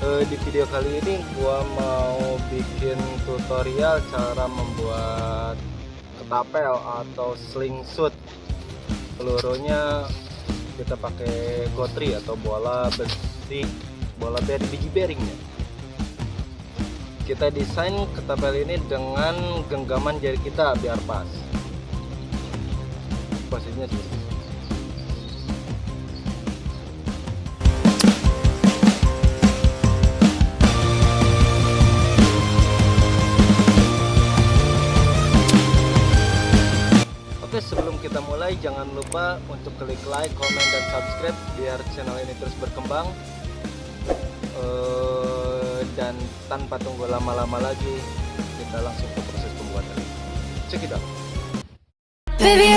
Uh, Di video kali ini gua mau bikin tutorial cara membuat ketapel atau slingshot Pelurunya kita pakai gotri atau bola besi bola beri biji bearingnya. Kita desain ketapel ini dengan genggaman jari kita biar pas. Posisinya seperti kita mulai jangan lupa untuk klik like, comment, dan subscribe biar channel ini terus berkembang. Uh, dan tanpa tunggu lama-lama lagi kita langsung ke proses pembuatan. Baby,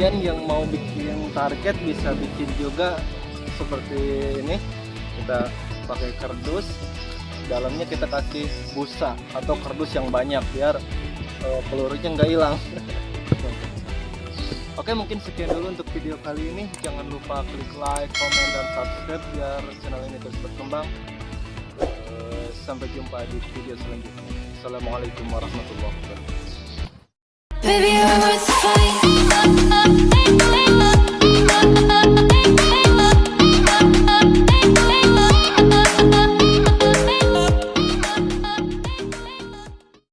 kalian yang mau bikin target bisa bikin juga seperti ini. Kita pakai kardus dalamnya kita kasih busa atau kardus yang banyak biar uh, pelurunya nggak hilang. Oke mungkin sekian dulu untuk video kali ini. Jangan lupa klik like, komen, dan subscribe biar channel ini terus berkembang. Uh, sampai jumpa di video selanjutnya. Assalamualaikum warahmatullahi wabarakatuh love.